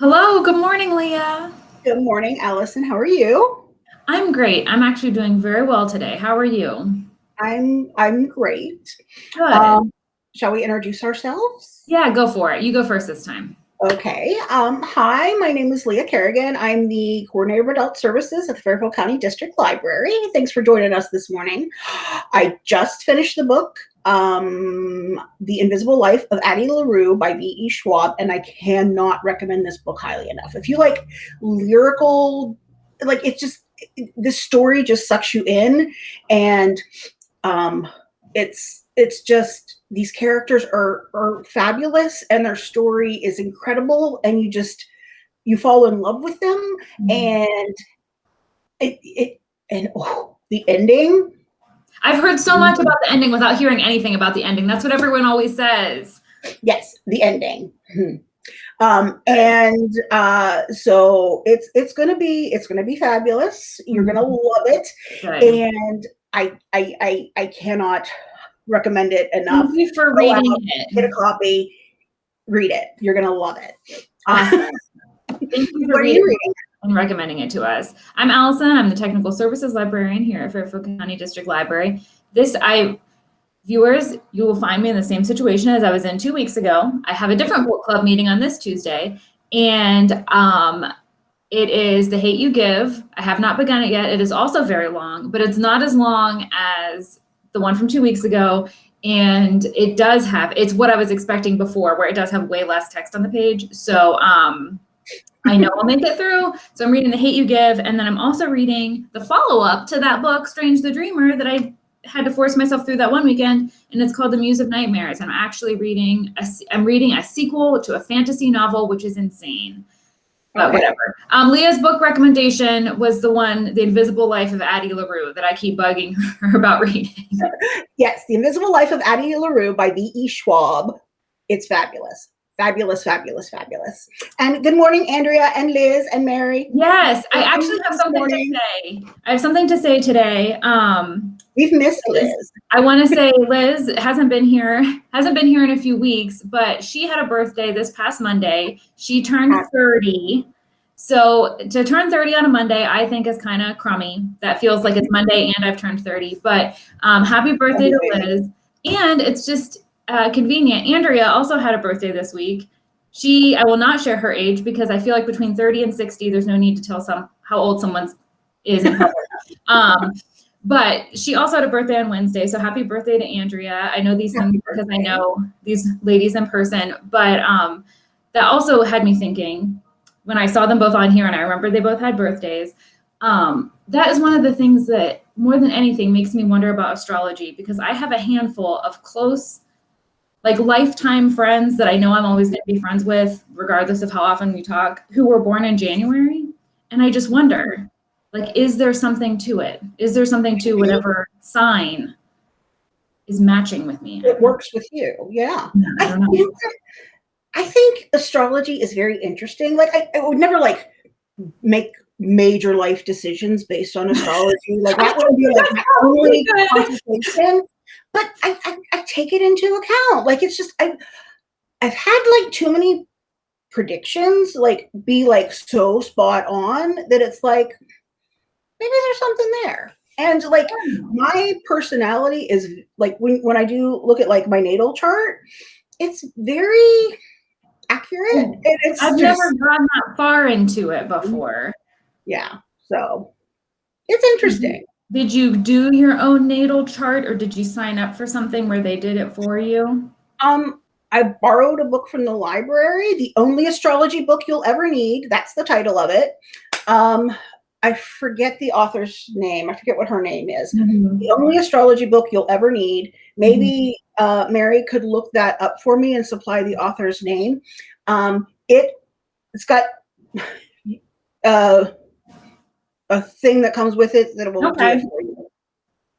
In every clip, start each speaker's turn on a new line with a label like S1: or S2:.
S1: Hello, good morning, Leah.
S2: Good morning, Allison. How are you?
S1: I'm great. I'm actually doing very well today. How are you?
S2: I'm I'm great.
S1: Good.
S2: Um, shall we introduce ourselves?
S1: yeah, go for it. You go first this time.
S2: Okay. Um, hi, my name is Leah Kerrigan. I'm the coordinator of adult services at the Fairfield County District Library. Thanks for joining us this morning. I just finished the book, um, The Invisible Life of Addie LaRue by V.E. Schwab, and I cannot recommend this book highly enough. If you like lyrical, like it's just this story just sucks you in, and um, it's it's just these characters are are fabulous and their story is incredible and you just you fall in love with them mm-hmm. and it, it and oh, the ending
S1: i've heard so much about the ending without hearing anything about the ending that's what everyone always says
S2: yes the ending hmm. um and uh so it's it's gonna be it's gonna be fabulous you're gonna mm-hmm. love it and I, I I I cannot recommend it enough.
S1: Thank you for reading out, it.
S2: Get a copy, read it. You're gonna love it.
S1: Awesome. Thank you for reading, and recommending it to us. I'm Allison. I'm the technical services librarian here at Fairfield County District Library. This I viewers, you will find me in the same situation as I was in two weeks ago. I have a different book club meeting on this Tuesday, and um, it is The Hate You Give. I have not begun it yet. It is also very long, but it's not as long as the one from two weeks ago. And it does have, it's what I was expecting before, where it does have way less text on the page. So um, I know I'll make it through. So I'm reading The Hate You Give. And then I'm also reading the follow up to that book, Strange the Dreamer, that I had to force myself through that one weekend. And it's called The Muse of Nightmares. I'm actually reading, a, I'm reading a sequel to a fantasy novel, which is insane but okay. whatever. Um, Leah's book recommendation was the one, The Invisible Life of Addie LaRue, that I keep bugging her about reading.
S2: yes, The Invisible Life of Addie LaRue by V.E. Schwab. It's fabulous. Fabulous, fabulous, fabulous. And good morning, Andrea and Liz and Mary.
S1: Yes, I actually have something to say. I have something to say today. Um,
S2: We've missed Liz.
S1: I want to say Liz hasn't been here, hasn't been here in a few weeks, but she had a birthday this past Monday. She turned 30. So to turn 30 on a Monday, I think is kind of crummy. That feels like it's Monday and I've turned 30. But um, happy birthday to Liz. And it's just uh, convenient. Andrea also had a birthday this week. She, I will not share her age because I feel like between 30 and 60, there's no need to tell some how old someone is in public. um, but she also had a birthday on Wednesday. So happy birthday to Andrea. I know these things because I know these ladies in person, but um, that also had me thinking when I saw them both on here and I remember they both had birthdays. Um, that is one of the things that more than anything makes me wonder about astrology because I have a handful of close like lifetime friends that I know I'm always going to be friends with, regardless of how often we talk, who were born in January. And I just wonder, like, is there something to it? Is there something to whatever sign is matching with me?
S2: It works with you. Yeah. I, I, think, I think astrology is very interesting. Like, I, I would never like make major life decisions based on astrology. Like that would be like my only conversation but I, I, I take it into account. Like it's just I've I've had like too many predictions like be like so spot on that it's like maybe there's something there. And like my personality is like when when I do look at like my natal chart, it's very accurate. And it's
S1: I've just, never gone that far into it before.
S2: Yeah. So it's interesting.
S1: Did you do your own natal chart or did you sign up for something where they did it for you?
S2: Um, I borrowed a book from the library, the only astrology book you'll ever need. That's the title of it. Um, I forget the author's name. I forget what her name is. Mm-hmm. The only astrology book you'll ever need. Maybe mm-hmm. uh, Mary could look that up for me and supply the author's name. Um, it it's got uh, a thing that comes with it that will okay. do for you.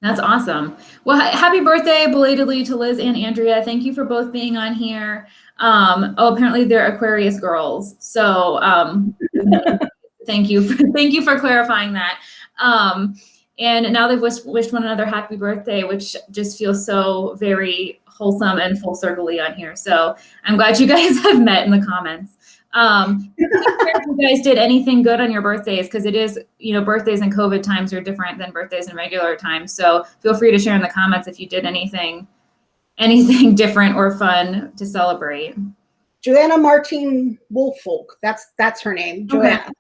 S1: That's awesome. Well, happy birthday belatedly to Liz and Andrea. Thank you for both being on here. Um, oh, apparently they're Aquarius girls. So um, thank you. For, thank you for clarifying that. Um, and now they've wished, wished one another happy birthday, which just feels so very wholesome and full circle on here. So I'm glad you guys have met in the comments. Um, if you guys did anything good on your birthdays because it is, you know, birthdays and COVID times are different than birthdays in regular times. So feel free to share in the comments if you did anything, anything different or fun to celebrate.
S2: Joanna Martin Woolfolk. That's that's her name. Joanna. Okay.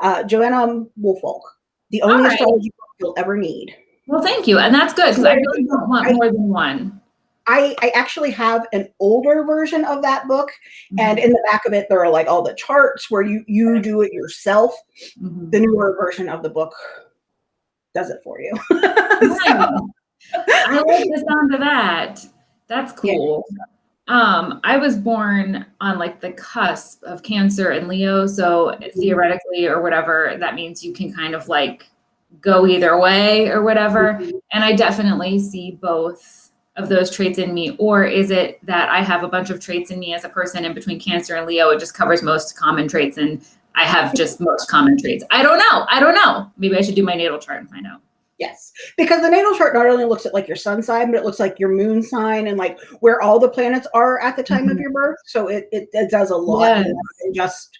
S2: Uh, Joanna Woolfolk. The only right. astrology book you'll ever need.
S1: Well, thank you, and that's good because I really don't want more than one.
S2: I, I actually have an older version of that book, mm-hmm. and in the back of it, there are like all the charts where you you do it yourself. Mm-hmm. The newer version of the book does it for you. so.
S1: I like the sound of that. That's cool. Yeah. Um, I was born on like the cusp of Cancer and Leo, so mm-hmm. theoretically or whatever, that means you can kind of like go either way or whatever. Mm-hmm. And I definitely see both of those traits in me? Or is it that I have a bunch of traits in me as a person and between Cancer and Leo, it just covers most common traits and I have just most common traits? I don't know. I don't know. Maybe I should do my natal chart and find out.
S2: Yes, because the natal chart not only looks at like your sun sign, but it looks like your moon sign and like where all the planets are at the time mm-hmm. of your birth. So it, it, it does a lot yes. than just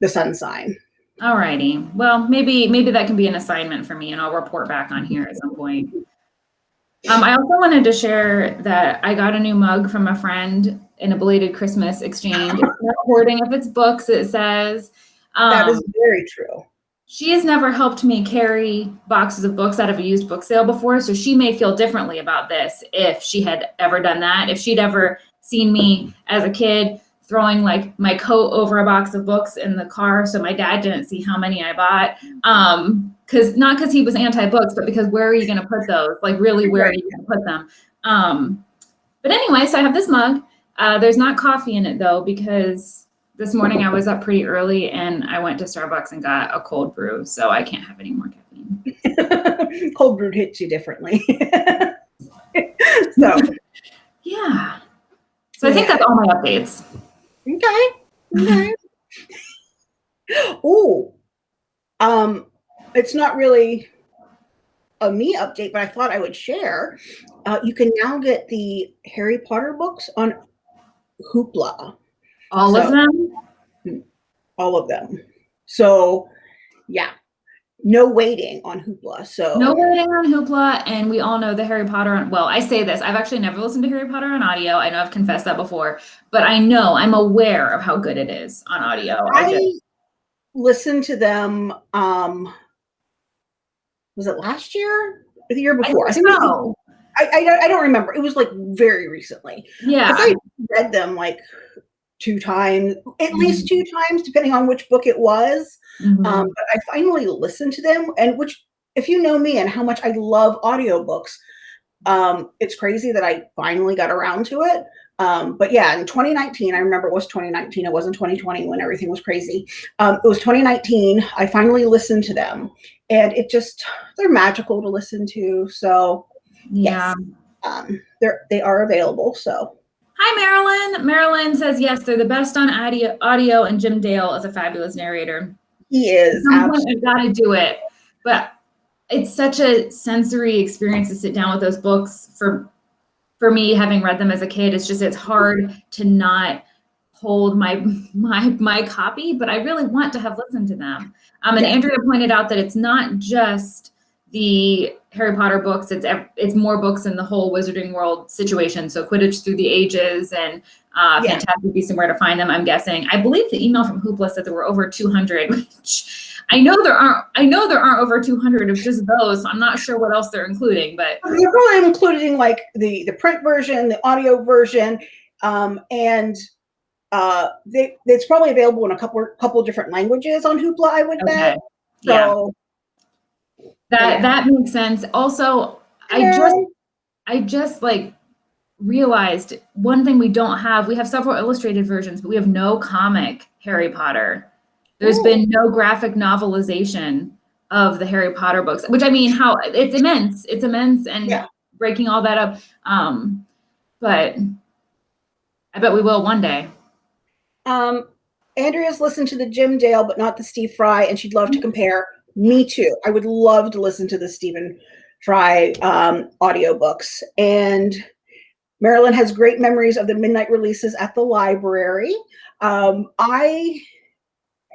S2: the sun sign.
S1: All righty. Well, maybe maybe that can be an assignment for me, and I'll report back on here at some point. Um, I also wanted to share that I got a new mug from a friend in a belated Christmas exchange. It's hoarding of its books, it says.
S2: Um, that is very true.
S1: She has never helped me carry boxes of books out of a used book sale before, so she may feel differently about this if she had ever done that. If she'd ever seen me as a kid throwing like my coat over a box of books in the car so my dad didn't see how many I bought. Um, because not because he was anti-books, but because where are you going to put those? Like really, where are you going to put them? Um, but anyway, so I have this mug. Uh, there's not coffee in it though, because this morning I was up pretty early and I went to Starbucks and got a cold brew, so I can't have any more
S2: caffeine. cold brew hits you differently. so
S1: yeah. So I think that's all my updates.
S2: Okay. Okay. oh, um, it's not really a me update, but I thought I would share. Uh, you can now get the Harry Potter books on Hoopla.
S1: All so, of them?
S2: All of them. So, yeah, no waiting on Hoopla. So
S1: no waiting on Hoopla, and we all know the Harry Potter. On, well, I say this: I've actually never listened to Harry Potter on audio. I know I've confessed that before, but I know I'm aware of how good it is on audio.
S2: I, I just, listened to them. Um, was it last year or the year before?
S1: I I so.
S2: I, I, I don't remember. It was like very recently.
S1: Yeah,
S2: I read them like two times, at mm-hmm. least two times, depending on which book it was. Mm-hmm. Um, but I finally listened to them, and which, if you know me and how much I love audiobooks, um, it's crazy that I finally got around to it. Um, but yeah, in 2019, I remember it was 2019. It wasn't 2020 when everything was crazy. Um, it was 2019. I finally listened to them, and it just they're magical to listen to. So
S1: yeah,
S2: yes, um, they're they are available. So
S1: Hi, Marilyn. Marilyn says yes, they're the best on audio. Audio, and Jim Dale is a fabulous narrator.
S2: He is.
S1: I've got to do it, but it's such a sensory experience to sit down with those books. For for me, having read them as a kid, it's just it's hard to not hold my my my copy, but I really want to have listened to them. Um, and yeah. Andrea pointed out that it's not just the Harry Potter books. It's it's more books in the whole Wizarding World situation. So Quidditch Through the Ages and uh, yeah. Fantastic Beasts and Where to Find Them. I'm guessing. I believe the email from Hoopla said there were over 200, which I know there aren't. I know there aren't over 200 of just those. I'm not sure what else they're including, but
S2: they're probably including like the the print version, the audio version, um, and uh, they it's probably available in a couple couple different languages on Hoopla. I would okay. bet. So.
S1: Yeah that yeah. that makes sense. Also, I just I just like realized one thing we don't have. We have several illustrated versions, but we have no comic Harry Potter. There's Ooh. been no graphic novelization of the Harry Potter books, which I mean, how it's immense. It's immense and yeah. breaking all that up. Um, but I bet we will one day.
S2: Um, Andrea's listened to the Jim Dale, but not the Steve Fry, and she'd love to compare. Me too. I would love to listen to the Stephen Fry um, audiobooks. And Marilyn has great memories of the midnight releases at the library. Um, I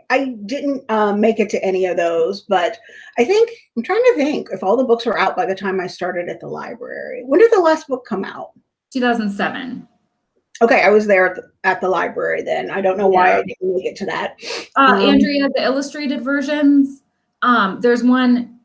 S2: I didn't um, make it to any of those, but I think I'm trying to think if all the books were out by the time I started at the library. When did the last book come out?
S1: 2007.
S2: Okay, I was there at the, at the library then. I don't know why
S1: Yeah.
S2: I didn't make it to that.
S1: Uh,
S2: Um,
S1: Andrea, the illustrated versions. Um, there's one,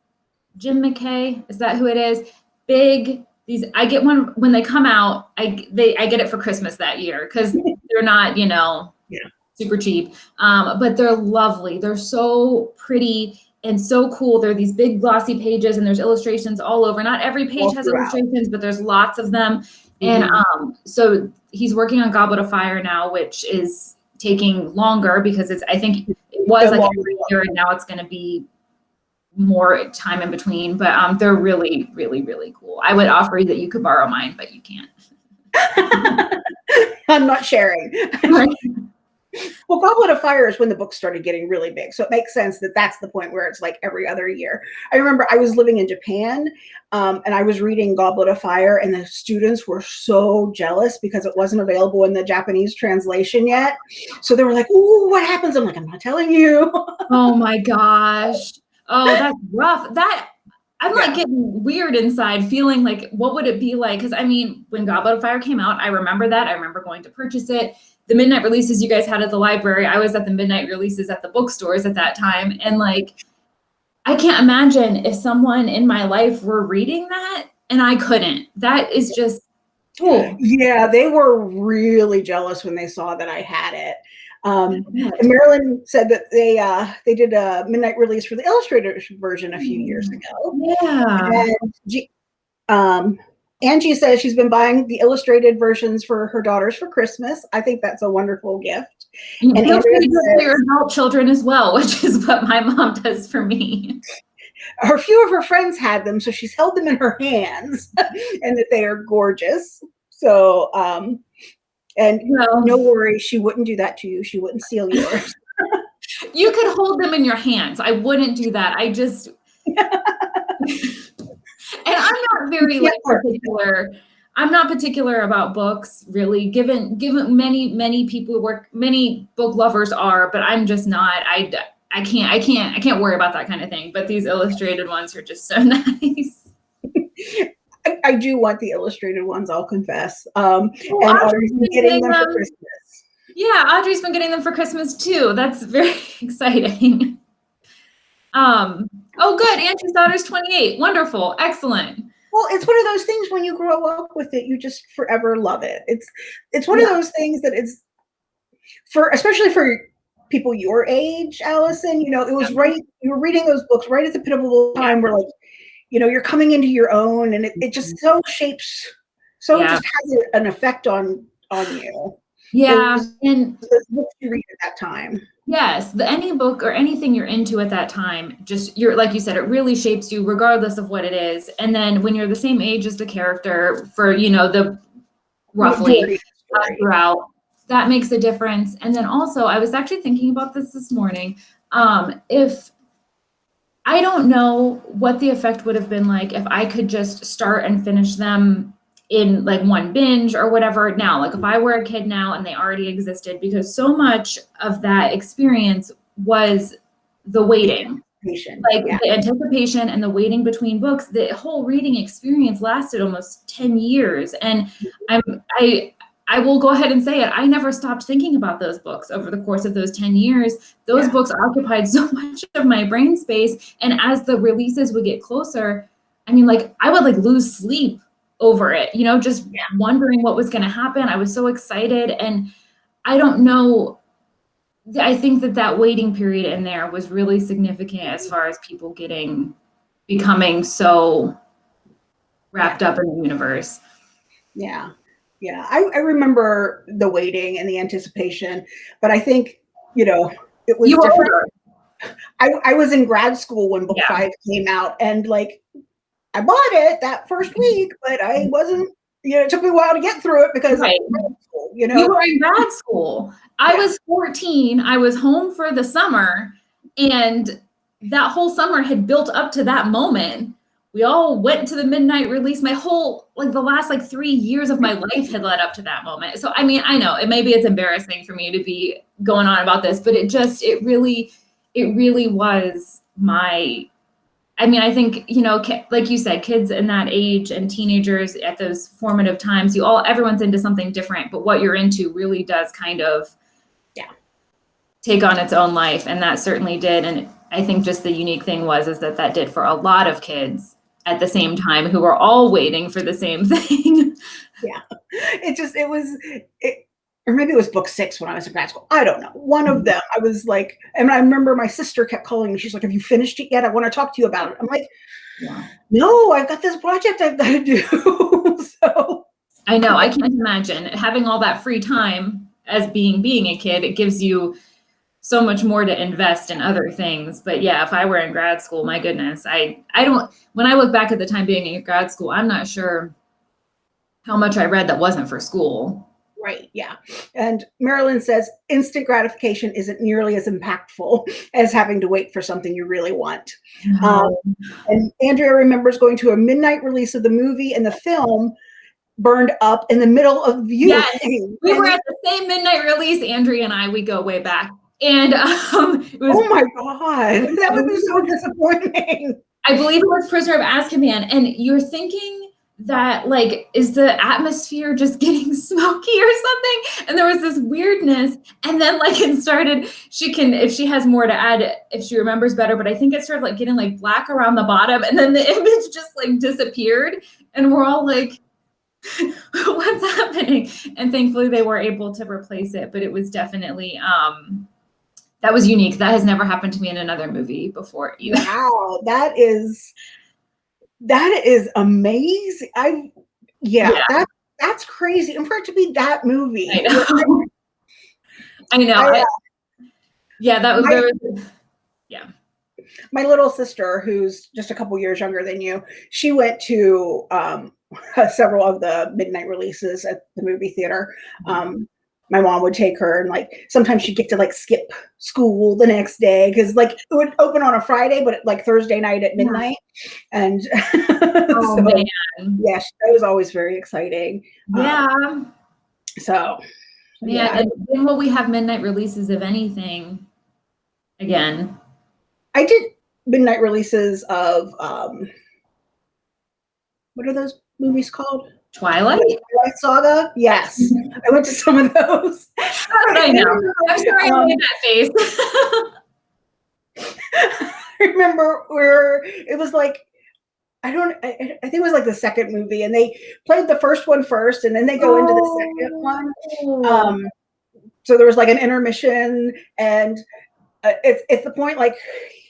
S1: Jim McKay. Is that who it is? Big. These I get one when they come out. I they I get it for Christmas that year because they're not you know
S2: Yeah.
S1: super cheap. Um, but they're lovely. They're so pretty and so cool. There are these big glossy pages and there's illustrations all over. Not every page
S2: All
S1: has
S2: throughout.
S1: illustrations, but there's lots of them. And
S2: Mhm.
S1: um, so he's working on Goblet of Fire now, which is taking longer because it's I think it was like every year and now it's going to be more time in between. But um, they're really, really, really cool. I would offer that you could borrow mine, but you can't.
S2: I'm not sharing. Well, Goblet of Fire is when the book started getting really big. So it makes sense that that's the point where it's like every other year. I remember I was living in Japan um, and I was reading Goblet of Fire, and the students were so jealous because it wasn't available in the Japanese translation yet. So they were like, Ooh, what happens? I'm like, I'm not telling you.
S1: oh my gosh. Oh, that's rough. That I'm like getting weird inside, feeling like what would it be like? Because I mean, when Goblet of Fire came out, I remember that. I remember going to purchase it. The midnight releases you guys had at the library, I was at the midnight releases at the bookstores at that time. And like, I can't imagine if someone in my life were reading that and I couldn't. That is just cool.
S2: yeah, they were really jealous when they saw that I had it. Um, And Marilyn said that they uh, they did a midnight release for the illustrated version a few years ago.
S1: Yeah.
S2: And G- um, Angie says she's been buying the illustrated versions for her daughters for Christmas. I think that's a wonderful gift.
S1: And
S2: And
S1: feel free to do your adult children as well, which is what my mom does for me.
S2: Her few of her friends had them, so she's held them in her hands, and that they are gorgeous. So, um, and
S1: Well,
S2: no worry, she wouldn't do that to you. She wouldn't steal yours.
S1: you could hold them in your hands. I wouldn't do that. I just and I'm not very like particular. I'm not particular about books, really. Given given many many people who work, many book lovers are, but I'm just not. I I can't I can't I can't worry about that kind of thing. But these illustrated ones are just so nice.
S2: I, I do want the illustrated ones. I'll confess. Um,
S1: Well,
S2: and
S1: Audrey's been
S2: getting them for Christmas.
S1: Yeah, Audrey's been getting them for Christmas too. That's very exciting. Um, oh good, Angie's daughter's 28. Wonderful, excellent.
S2: Well, it's one of those things when you grow up with it, you just forever love it. It's it's one of those things that it's for especially for people your age, Allison. You know, it was right. You were reading those books right at the pivotal time where, like, you know, you're coming into your own, and it, it just so shapes, so it just has an effect on on you.
S1: Yeah,
S2: Those-
S1: and
S2: The books you read at that time.
S1: Yes, the any book or anything you're into at that time, just you're like you said, it really shapes you regardless of what it is. And then when you're the same age as the character for you know the roughly
S2: Majority of the story.
S1: throughout. That makes a difference. And then also, I was actually thinking about this this morning. Um, if I don't know what the effect would have been like if I could just start and finish them in like one binge or whatever now, like if I were a kid now and they already existed, because so much of that experience was the waiting like
S2: yeah.
S1: the anticipation and the waiting between books the whole reading experience lasted almost 10 years and i'm i i will go ahead and say it i never stopped thinking about those books over the course of those 10 years those
S2: Yeah.
S1: books occupied so much of my brain space and as the releases would get closer i mean like i would like lose sleep over it you know just
S2: Yeah.
S1: wondering what was going to happen i was so excited and i don't know I think that that waiting period in there was really significant as far as people getting becoming so wrapped up in the universe.
S2: Yeah. Yeah. I, I remember the waiting and the anticipation, but I think, you know, it was
S1: You
S2: different. I, I was in grad school when book
S1: Yeah.
S2: five came out and like I bought it that first mm-hmm. week, but I mm-hmm. wasn't, you know, it took me a while to get through it because
S1: Right.
S2: school, you know.
S1: You were in grad school. I
S2: Yeah.
S1: was 14. I was home for the summer, and that whole summer had built up to that moment we all went to the midnight release. My whole like the last like three years of my mm-hmm. life had led up to that moment. So I mean, I know it maybe it's embarrassing for me to be going on about this, but it just it really it really was my I mean, I think, you know, like you said, kids in that age and teenagers at those formative times, you all, everyone's into something different, but what you're into really does kind of
S2: yeah.
S1: take on its own life. And that certainly did. And I think just the unique thing was, is that that did for a lot of kids at the same time who were all waiting for the same thing.
S2: yeah. It just, it was, it, or maybe it was book six when I was in grad school. I don't know. One of them, I was like, and I remember my sister kept calling me. She's like, Have you finished it yet? I want to talk to you about it. I'm like, yeah. No, I've got this project I've got to do. so
S1: I know. I can't imagine having all that free time as being being a kid. It gives you so much more to invest in other things. But yeah, if I were in grad school, my goodness, I I don't when I look back at the time being in grad school, I'm not sure how much I read that wasn't for school.
S2: Right. Yeah. And Marilyn says instant gratification isn't nearly as impactful as having to wait for something you really want. Mm-hmm. Um, and Andrea remembers going to a midnight release of the movie and the film burned up in the middle of viewing. Yes,
S1: we were at the same midnight release. Andrea and I, we go way back. And um,
S2: it was, oh my God, that would be so disappointing.
S1: I believe it was Prisoner of Azkaban. And you're thinking, that like is the atmosphere just getting smoky or something? And there was this weirdness. And then like it started she can if she has more to add if she remembers better but i think it started like getting like black around the bottom. And then the image just like disappeared. And we're all like what's happening? And thankfully they were able to replace it but it was definitely um that was unique. That has never happened to me in another movie before either.
S2: Wow. That is that is amazing. I yeah, yeah. that that's crazy. And for it to be that movie.
S1: I know. I know. I, uh, yeah, that was, my, was yeah.
S2: My little sister, who's just a couple years younger than you, she went to um, several of the midnight releases at the movie theater. Mm-hmm. Um, my mom would take her and like sometimes she'd get to like skip school the next day because like it would open on a Friday, but like Thursday night at midnight. And oh, so, man. yeah, that was always very exciting.
S1: Um, yeah. Um,
S2: so
S1: yeah, yeah. and when will we have midnight releases of anything again?
S2: I did midnight releases of um what are those movies called?
S1: Twilight?
S2: Twilight Saga? Yes. I went to some of those.
S1: I know. I'm sorry um, I made that
S2: face. I remember where it was like, I don't, I, I, think it was like the second movie, and they played the first one first, and then they go oh. into the second one. Oh. Um, so there was like an intermission, and uh, it's it's the point like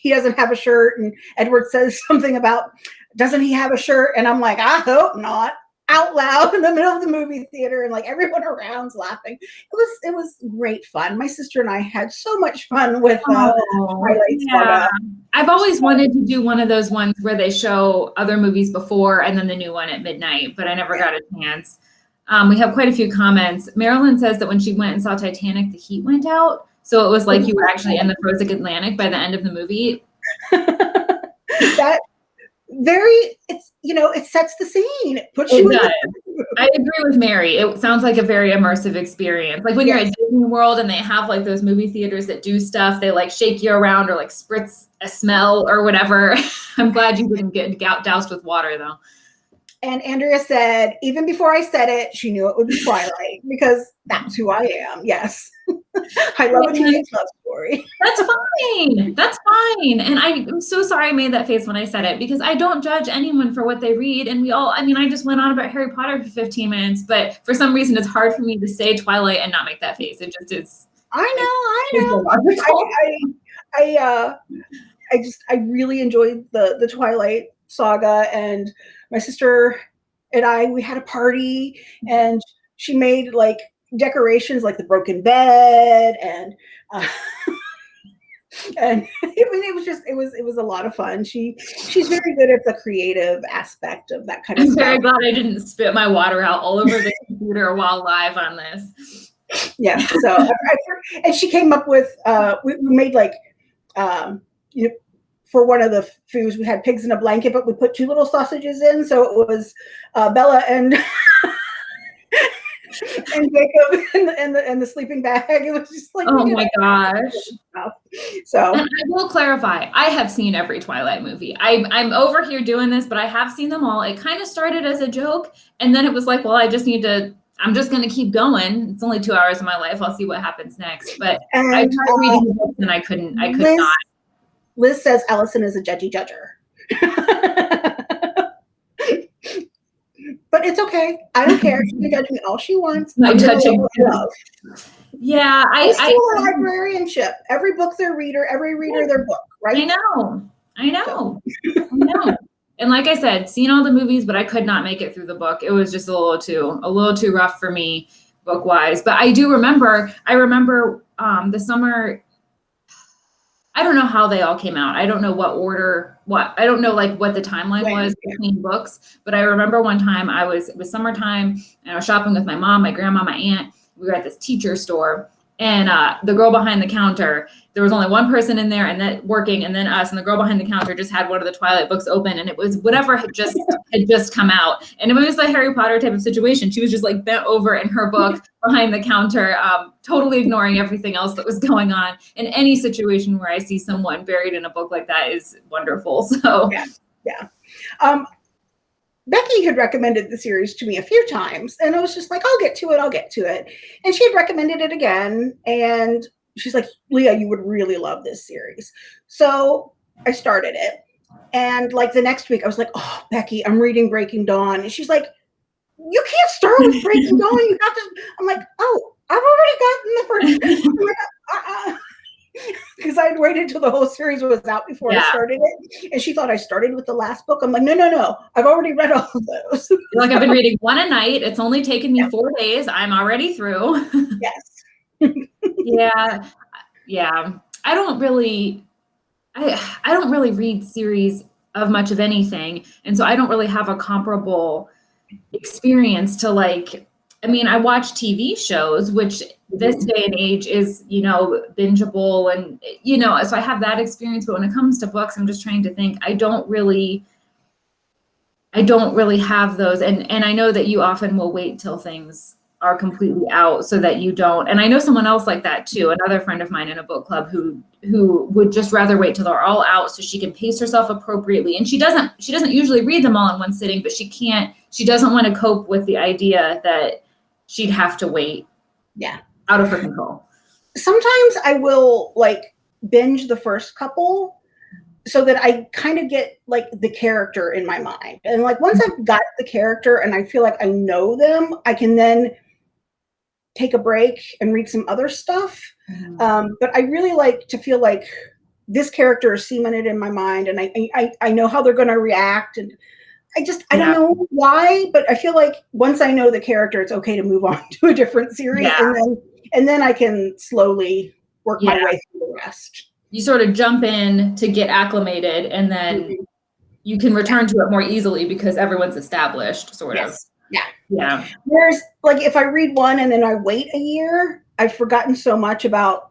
S2: he doesn't have a shirt, and Edward says something about doesn't he have a shirt, and I'm like, I hope not out loud in the middle of the movie theater and like everyone around's laughing. It was it was great fun. My sister and I had so much fun with uh, oh,
S1: yeah. I've always wanted to do one of those ones where they show other movies before and then the new one at midnight, but I never yeah. got a chance. Um, we have quite a few comments. Marilyn says that when she went and saw Titanic, the heat went out. So it was like you were actually in the frozen Atlantic by the end of the movie.
S2: that very it's you know it sets the scene. It puts it you
S1: i agree with mary. It sounds like a very immersive experience. Like when yes. you're at disney world and they have like those movie theaters that do stuff they like shake you around or like spritz a smell or whatever. I'm glad you didn't get doused with water though
S2: and Andrea said, even before I said it, she knew it would be Twilight because that's who I am. Yes. I love a teenage love story.
S1: That's fine. That's fine. And I, am so sorry I made that face when I said it because I don't judge anyone for what they read. And we all, I mean, I just went on about Harry Potter for 15 minutes, but for some reason it's hard for me to say Twilight and not make that face. It just is.
S2: I know, I know. I, I, I, uh, I just, I really enjoyed the, the Twilight saga and my sister and I, we had a party and she made like decorations like the broken bed and uh, and it, it was just it was it was a lot of fun. She she's very good at the creative aspect of that kind of
S1: I'm
S2: stuff.
S1: very glad I didn't spit my water out all over the computer while live on this.
S2: Yeah. So and she came up with uh we, we made like um you know for one of the foods. We had pigs in a blanket, but we put two little sausages in, so it was uh, Bella and and Jacob in the, in the in the sleeping bag. It was just like
S1: oh my gosh.
S2: So
S1: and I will clarify, I have seen every Twilight movie. I'm I'm over here doing this, but I have seen them all. It kind of started as a joke, and then it was like, well, I just need to. I'm just going to keep going. It's only two hours of my life. I'll see what happens next. But
S2: and,
S1: I tried reading the books and I couldn't. I could
S2: Liz,
S1: not.
S2: Liz says Allison is a judgy judger. but it's okay. I don't care. She can judge me all she wants.
S1: My judging. Yeah, I,
S2: I I, librarianship. Every book their reader, every reader their book, right?
S1: I know. I know. I know. And like I said, seen all the movies, but I could not make it through the book. It was just a little too, a little too rough for me book wise. But I do remember, I remember um, the summer I don't know how they all came out. I don't know what order, what I don't know like what the timeline right. was between books, but I remember one time I was it was summertime and I was shopping with my mom, my grandma, my aunt. We were at this teacher store and uh, the girl behind the counter there was only one person in there and that working and then us and the girl behind the counter just had one of the twilight books open and it was whatever had just had just come out. And it was a harry potter type of situation. She was just like bent over in her book behind the counter um, totally ignoring everything else that was going on. In any situation where i see someone buried in a book like that is wonderful so.
S2: Yeah yeah. Um, Becky had recommended the series to me a few times, and I was just like, I'll get to it, I'll get to it. And she had recommended it again, and she's like, Leah, you would really love this series. So I started it. And like the next week, I was like, Oh, Becky, I'm reading Breaking Dawn. And she's like, You can't start with Breaking Dawn. You got to. I'm like, Oh, I've already gotten the first. Because I'd waited till the whole series was out before yeah. I started it. And she thought I started with the last book. I'm like, no, no, no. I've already read all of those.
S1: like I've been reading one a night. It's only taken me yeah. four days. I'm already through.
S2: yes.
S1: yeah. Yeah. I don't really I I don't really read series of much of anything. And so I don't really have a comparable experience to like I mean, I watch TV shows, which this mm-hmm. day and age is, you know, bingeable and, you know, so I have that experience. But when it comes to books, I'm just trying to think, I don't really, I don't really have those. And, and I know that you often will wait till things are completely out so that you don't and i know someone else like that too another friend of mine in a book club who who would just rather wait till they're all out so she can pace herself appropriately and she doesn't she doesn't usually read them all in one sitting but she can't she doesn't want to cope with the idea that she'd have to wait.
S2: Yeah.
S1: Out of her control.
S2: Sometimes I will like binge the first couple so that I kind of get like the character in my mind. And like once I've got the character and I feel like I know them, I can then take a break and read some other stuff. Mm-hmm. Um, but I really like to feel like this character is cemented in my mind and I I, I know how they're going to react and I just I yeah. don't know why, but I feel like once I know the character, it's okay to move on to a different series, yeah. and then and then I can slowly work yeah. my way through the rest.
S1: You sort of jump in to get acclimated, and then mm-hmm. you can return to it more easily because everyone's established, sort yes. of.
S2: Yeah.
S1: Yeah.
S2: Whereas, like, if I read one and then I wait a year, I've forgotten so much about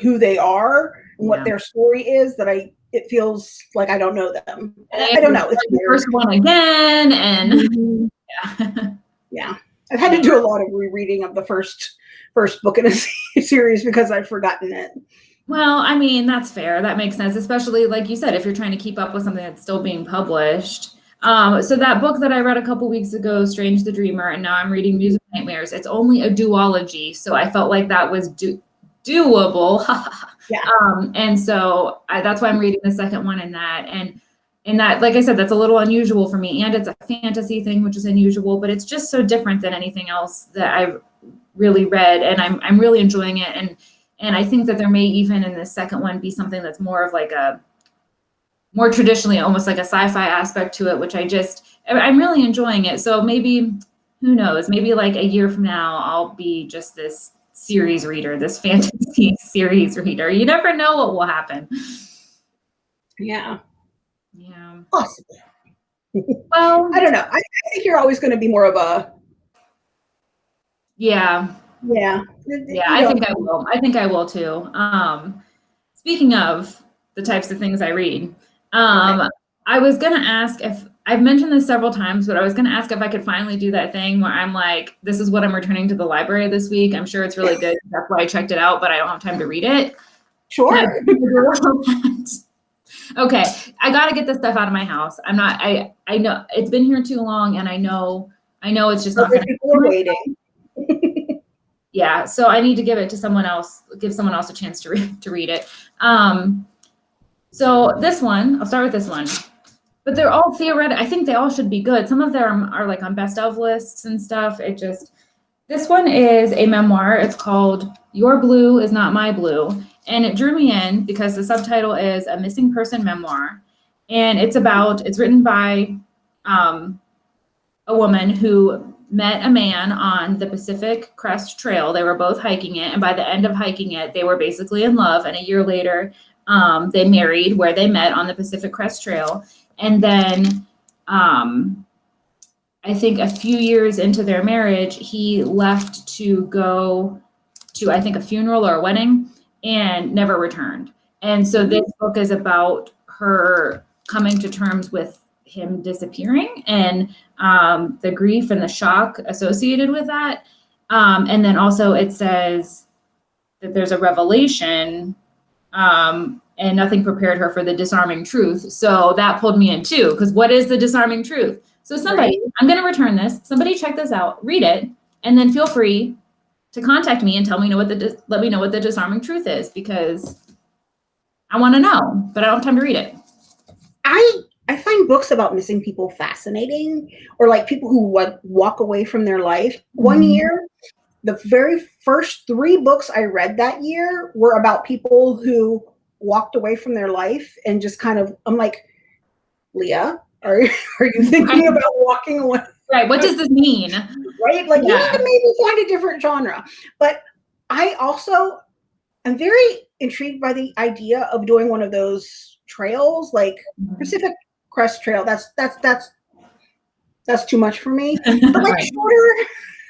S2: who they are and what their story is that I it feels like I don't know them. I don't know. It's
S1: the first one again, and mm-hmm.
S2: yeah, yeah. I've had to do a lot of rereading of the first first book in a series because I've forgotten it.
S1: Well, I mean that's fair. That makes sense, especially like you said, if you're trying to keep up with something that's still being published. Um, so that book that I read a couple weeks ago, Strange the Dreamer, and now I'm reading Muse of Nightmares. It's only a duology, so I felt like that was do- doable.
S2: yeah.
S1: Um, and so I, that's why I'm reading the second one in that. And in that, like I said, that's a little unusual for me. And it's a fantasy thing, which is unusual, but it's just so different than anything else that I've really read. And I'm I'm really enjoying it. And and I think that there may even in the second one be something that's more of like a more traditionally almost like a sci-fi aspect to it, which I just I'm really enjoying it. So maybe who knows, maybe like a year from now, I'll be just this series reader, this fantasy series reader. You never know what will happen.
S2: Yeah.
S1: Yeah.
S2: Possibly. Well, I don't know. I, I think you're always going to be more of a.
S1: Yeah.
S2: Yeah.
S1: Yeah, I think I will. I think I will too. Um, speaking of the types of things I read. Um, okay. I was gonna ask if I've mentioned this several times, but I was gonna ask if I could finally do that thing where I'm like, this is what I'm returning to the library this week. I'm sure it's really good. That's why I checked it out, but I don't have time to read it.
S2: Sure.
S1: okay, I got to get this stuff out of my house. I'm not. I I know it's been here too long, and I know I know it's just not.
S2: People are waiting.
S1: yeah, so I need to give it to someone else. Give someone else a chance to read to read it. Um, so this one, I'll start with this one. But they're all theoretical. I think they all should be good. Some of them are like on best of lists and stuff. It just this one is a memoir. It's called Your Blue is Not My Blue. And it drew me in because the subtitle is A Missing Person Memoir. And it's about, it's written by um, a woman who met a man on the Pacific Crest Trail. They were both hiking it. And by the end of hiking it, they were basically in love. And a year later, um, they married where they met on the Pacific Crest Trail. And then um, I think a few years into their marriage, he left to go to, I think, a funeral or a wedding and never returned. And so this book is about her coming to terms with him disappearing and um, the grief and the shock associated with that. Um, and then also it says that there's a revelation um, and nothing prepared her for the disarming truth. So that pulled me in too, because what is the disarming truth? So somebody, right. I'm going to return this. Somebody check this out, read it, and then feel free to contact me and tell me know what the let me know what the disarming truth is because I want to know, but I don't have time to read it.
S2: I I find books about missing people fascinating, or like people who what walk away from their life. One mm-hmm. year, the very first three books I read that year were about people who walked away from their life and just kind of. I'm like, Leah, are are you thinking about walking away?
S1: Right. What does this mean?
S2: Right. Like yeah. you maybe find a different genre. But I also am very intrigued by the idea of doing one of those trails, like mm-hmm. Pacific Crest Trail. That's that's that's that's too much for me. But like right. shorter,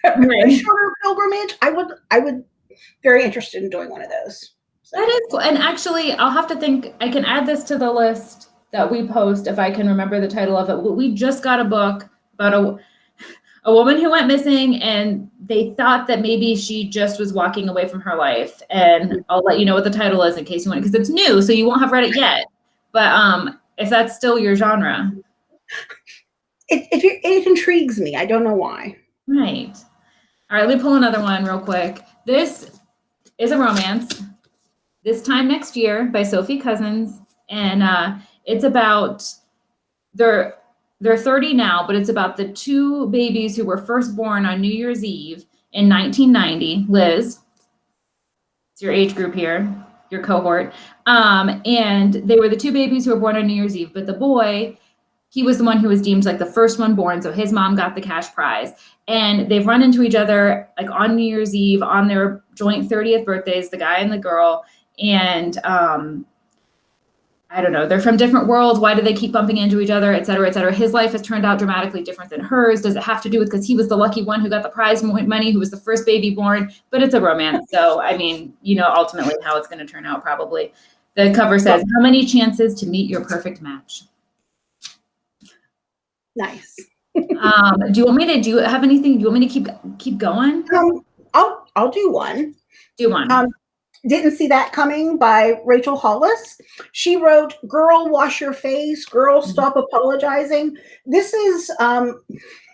S2: right. shorter pilgrimage, I would I would very interested in doing one of those.
S1: That is cool. And actually, I'll have to think. I can add this to the list that we post if I can remember the title of it. We just got a book about a a woman who went missing and they thought that maybe she just was walking away from her life. And i'll let you know what the title is in case you want because it's new so you won't have read it yet. But um if that's still your genre.
S2: It, it, it intrigues me. I don't know why.
S1: Right. All right let me pull another one real quick. This is a romance this time next year by Sophie Cousens and uh it's about they're they're 30 now, but it's about the two babies who were first born on New Year's Eve in 1990. Liz, it's your age group here, your cohort. Um, and they were the two babies who were born on New Year's Eve, but the boy, he was the one who was deemed like the first one born. So his mom got the cash prize. And they've run into each other like on New Year's Eve on their joint 30th birthdays, the guy and the girl. And um, I don't know, they're from different worlds. Why do they keep bumping into each other, et cetera, et cetera? His life has turned out dramatically different than hers. Does it have to do with because he was the lucky one who got the prize money, who was the first baby born? But it's a romance. So, I mean, you know, ultimately how it's going to turn out probably. The cover says, How many chances to meet your perfect match?
S2: Nice.
S1: um, do you want me to do have anything? Do you want me to keep keep going?
S2: Um, I'll I'll do one.
S1: Do one.
S2: Um, didn't See That Coming by Rachel Hollis. She wrote Girl, Wash Your Face, Girl, mm-hmm. Stop Apologizing. This is um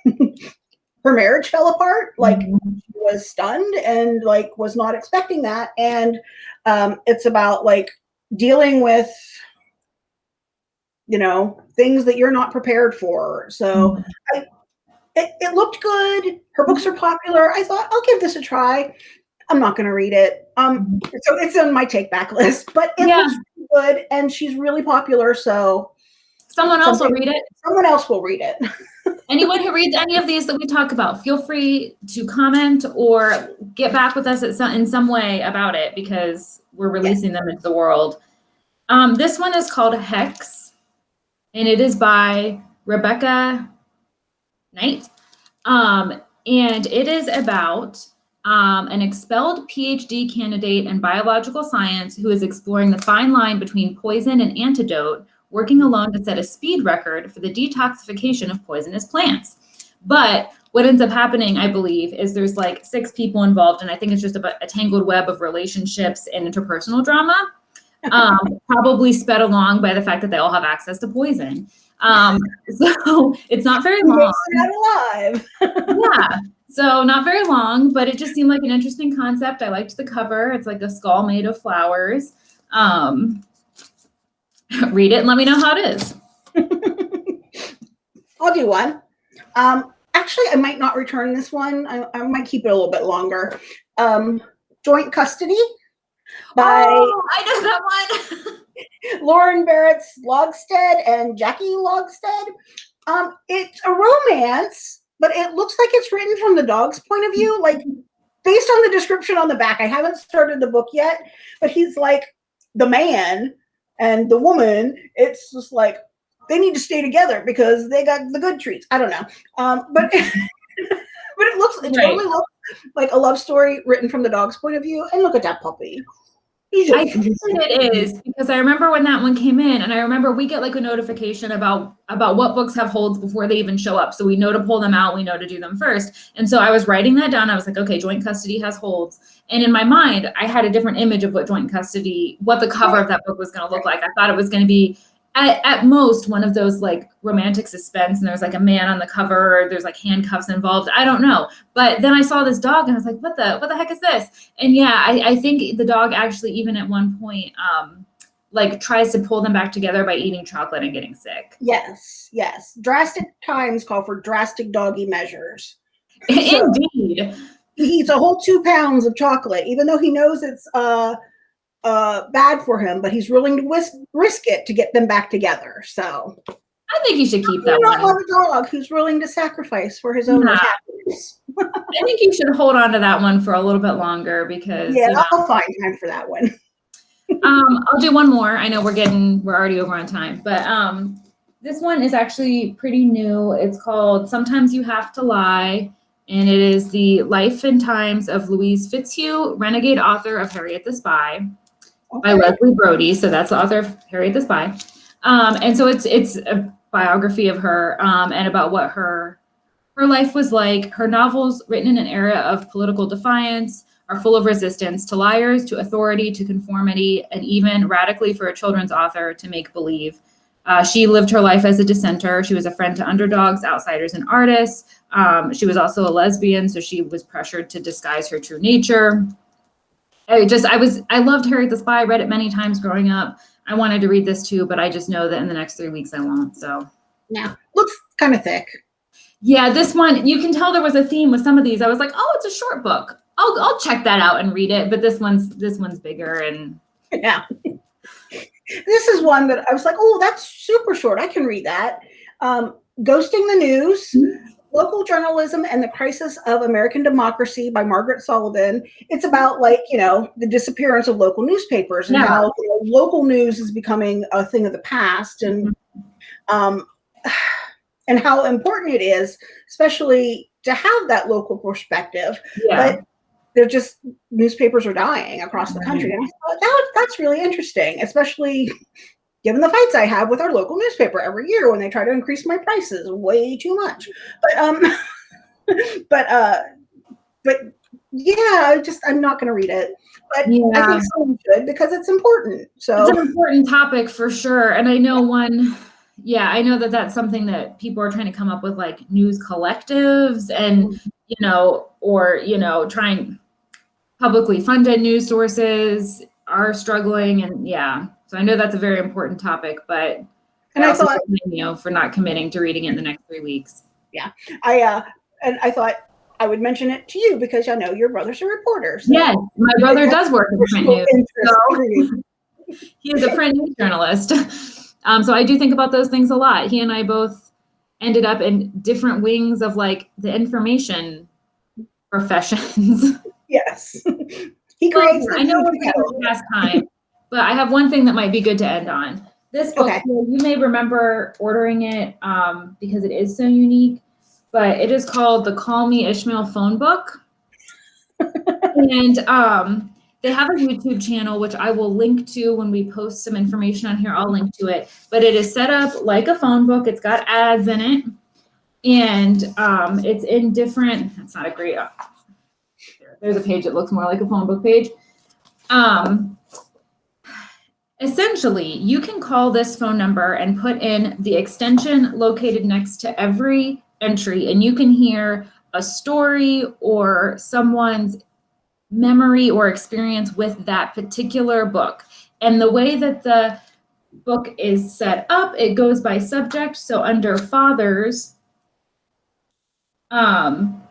S2: her marriage fell apart. Like mm-hmm. she was stunned and like was not expecting that. And um it's about like dealing with you know things that you're not prepared for. So mm-hmm. I it, it looked good. Her books are popular. I thought I'll give this a try. I'm not going to read it. Um, so it's on my take back list, but it yeah. looks good and she's really popular. So
S1: someone else will read it.
S2: Someone else will read it.
S1: Anyone who reads any of these that we talk about, feel free to comment or get back with us some, in some way about it because we're releasing them into the world. Um, this one is called Hex, and it is by Rebecca Knight. Um, and it is about um, an expelled PhD candidate in biological science who is exploring the fine line between poison and antidote, working alone to set a speed record for the detoxification of poisonous plants. But what ends up happening, I believe, is there's like six people involved, and I think it's just a, a tangled web of relationships and interpersonal drama, um, probably sped along by the fact that they all have access to poison. Um, so it's not very long.
S2: Not alive.
S1: yeah. So not very long, but it just seemed like an interesting concept. I liked the cover. It's like a skull made of flowers. Um, read it and let me know how it is.
S2: I'll do one. Um, actually, I might not return this one. I, I might keep it a little bit longer. Um, Joint Custody by
S1: oh, I know that
S2: one. Lauren Barrett Logstead and Jackie Logsted. Um, it's a romance, but it looks like it's written from the dog's point of view. Like based on the description on the back, I haven't started the book yet, but he's like the man and the woman. It's just like they need to stay together because they got the good treats. I don't know. Um, but but it looks it right. totally looks like a love story written from the dog's point of view. And look at that puppy.
S1: I think it is because I remember when that one came in, and I remember we get like a notification about about what books have holds before they even show up. So we know to pull them out, we know to do them first. And so I was writing that down. I was like, okay, joint custody has holds. And in my mind, I had a different image of what joint custody, what the cover of that book was going to look like. I thought it was going to be at, at most one of those like romantic suspense and there's like a man on the cover or there's like handcuffs involved i don't know. But then i saw this dog and i was like what the what the heck is this? And yeah i, I think the dog actually even at one point um like tries to pull them back together by eating chocolate and getting sick.
S2: Yes yes. Drastic times call for drastic doggy measures.
S1: Indeed.
S2: he eats a whole two pounds of chocolate even though he knows it's uh uh, bad for him, but he's willing to risk, risk it to get them back together. So
S1: I think he should keep that.
S2: Not love a dog who's willing to sacrifice for his own happiness.
S1: I think you should hold on to that one for a little bit longer because
S2: yeah, you know, I'll find time for that one.
S1: um, I'll do one more. I know we're getting we're already over on time, but um, this one is actually pretty new. It's called "Sometimes You Have to Lie." And it is the life and times of Louise Fitzhugh, renegade author of Harriet the Spy by Leslie Brody. So that's the author of Harriet the Spy. Um, and so it's it's a biography of her um, and about what her her life was like. Her novels, written in an era of political defiance, are full of resistance to liars, to authority, to conformity, and even radically for a children's author to make believe. Uh, she lived her life as a dissenter. She was a friend to underdogs, outsiders, and artists. Um, she was also a lesbian, so she was pressured to disguise her true nature. I just I was I loved Harriet the Spy. I read it many times growing up. I wanted to read this too, but I just know that in the next three weeks I won't. So
S2: yeah, looks kind of thick.
S1: Yeah, this one you can tell there was a theme with some of these. I was like, oh, it's a short book. I'll I'll check that out and read it. But this one's this one's bigger and
S2: yeah. this is one that I was like, oh, that's super short. I can read that. Um, Ghosting the News. Local Journalism and the Crisis of American Democracy by Margaret Sullivan. It's about like, you know, the disappearance of local newspapers and yeah. how you know, local news is becoming a thing of the past and mm-hmm. um and how important it is, especially to have that local perspective. Yeah. But they're just newspapers are dying across the country. And I thought that, that's really interesting, especially given the fights I have with our local newspaper every year when they try to increase my prices way too much. But um, but uh, but yeah, I just I'm not going to read it. But yeah. I think someone should because it's important. So
S1: it's an important topic for sure. And I know one. Yeah, I know that that's something that people are trying to come up with, like news collectives, and you know, or you know, trying publicly funded news sources are struggling, and yeah, so I know that's a very important topic, but
S2: and I, I thought
S1: you know for not committing to reading it in the next three weeks.
S2: Yeah, I uh, and I thought I would mention it to you because I know your brother's a reporter.
S1: So yes, my brother does work in print news. So he is a print news journalist. Um, so I do think about those things a lot. He and I both ended up in different wings of like the information professions.
S2: Yes. He creates.
S1: I know we're past time. But I have one thing that might be good to end on. This book, okay. you may remember ordering it um, because it is so unique, but it is called the Call Me Ishmael phone book. and um, they have a YouTube channel, which I will link to when we post some information on here. I'll link to it. But it is set up like a phone book. It's got ads in it, and um, it's in different. That's not a great. Uh, there's a page that looks more like a phone book page. Um, essentially, you can call this phone number and put in the extension located next to every entry, and you can hear a story or someone's memory or experience with that particular book. And the way that the book is set up, it goes by subject. So under fathers, um,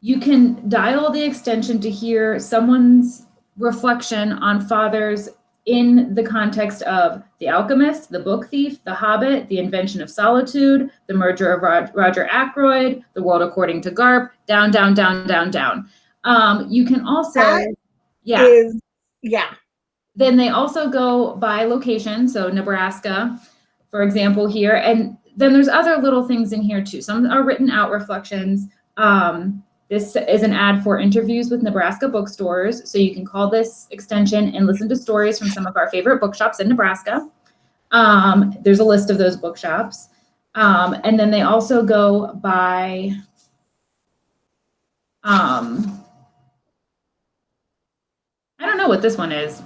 S1: you can dial the extension to hear someone's reflection on fathers in the context of The Alchemist, The Book Thief, The Hobbit, The Invention of Solitude, The Murder of Rod Roger Ackroyd, The World According to Garp, down, down, down, down, down. Um, you can also,
S2: That
S1: yeah.
S2: Is yeah.
S1: Then they also go by location. So Nebraska, for example, here. And then there's other little things in here too. Some are written out reflections. Um, this is an ad for interviews with Nebraska bookstores. So you can call this extension and listen to stories from some of our favorite bookshops in Nebraska. Um, there's a list of those bookshops. Um, and then they also go by um, I don't know what this one is.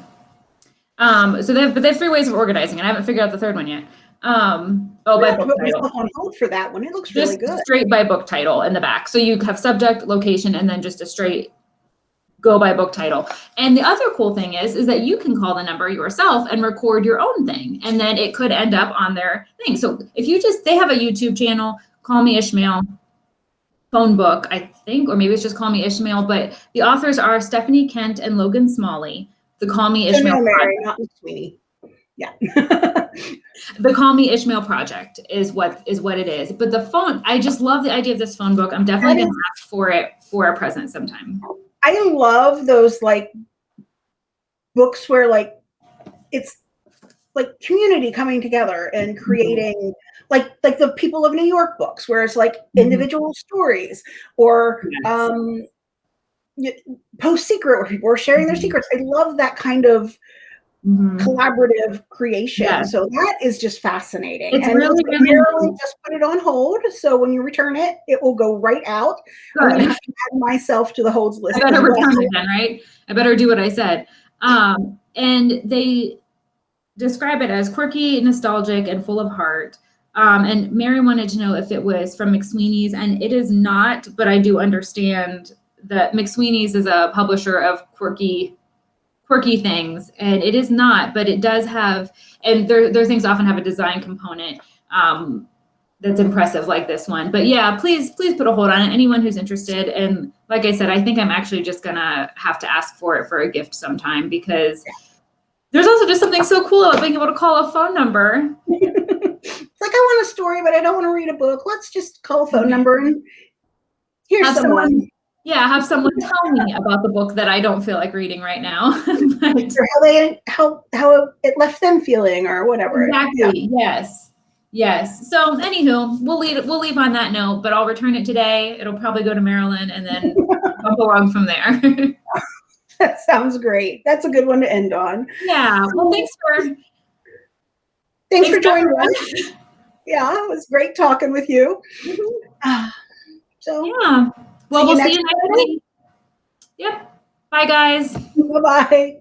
S1: Um, so they have, but they have three ways of organizing, and I haven't figured out the third one yet. Um, oh, by book title.
S2: on hold for that one. It looks
S1: Just
S2: really good.
S1: straight by book title in the back. So you have subject, location, and then just a straight go by book title. And the other cool thing is, is that you can call the number yourself and record your own thing, and then it could end up on their thing. So if you just, they have a YouTube channel, Call Me Ishmael, phone book, I think, or maybe it's just Call Me Ishmael, but the authors are Stephanie Kent and Logan Smalley. The Call Me Ishmael
S2: Mary, not Sweeney. Yeah.
S1: the Call Me Ishmael project is what is what it is. But the phone, I just love the idea of this phone book. I'm definitely gonna ask for it for a present sometime.
S2: I love those like books where like it's like community coming together and
S1: Mm-hmm.
S2: creating like like the people of New York books where it's like
S1: Mhm.
S2: individual stories or
S1: Yes.
S2: um PostSecret where people are sharing their
S1: Mhm.
S2: secrets. I love that kind of
S1: Mhm.
S2: collaborative creation.
S1: Yeah.
S2: So that is just fascinating.
S1: It's
S2: and
S1: really, really
S2: just put it on hold. So when you return it, it will go right out. I'm
S1: Good.
S2: gonna add myself to the holds list.
S1: I better
S2: well.
S1: return it then, right? I better do what I said. Um, and they describe it as quirky, nostalgic, and full of heart. Um, and Mary wanted to know if it was from McSweeney's, and it is not, but I do understand that McSweeney's is a publisher of quirky, quirky things, and it is not, but it does have, and their their things often have a design component. Um, that's impressive like this one. But yeah, please, please put a hold on it. Anyone who's interested. And like I said, I think I'm actually just gonna have to ask for it for a gift sometime because there's also just something so cool about being able to call a phone number.
S2: It's like I want a story, but I don't want to read a book. Let's just call a phone number and here's
S1: Have
S2: someone.
S1: Yeah, have someone tell me about the book that I don't feel like reading right now. But-
S2: Or how they how how it left them feeling or whatever. Yeah.
S1: Exactly. Yes. Yes. So, anywho, we'll leave we'll leave on that note, but I'll return it today. It'll probably go to Maryland and then bump along from there.
S2: That sounds great. That's a good one to end on.
S1: yeah. Well, thanks for
S2: Thanks, for joining us. Yeah, it was great talking with you. Ah, So
S1: Yeah. Well,
S2: See
S1: we'll see you next week. Yep. Bye, guys.
S2: bye bye.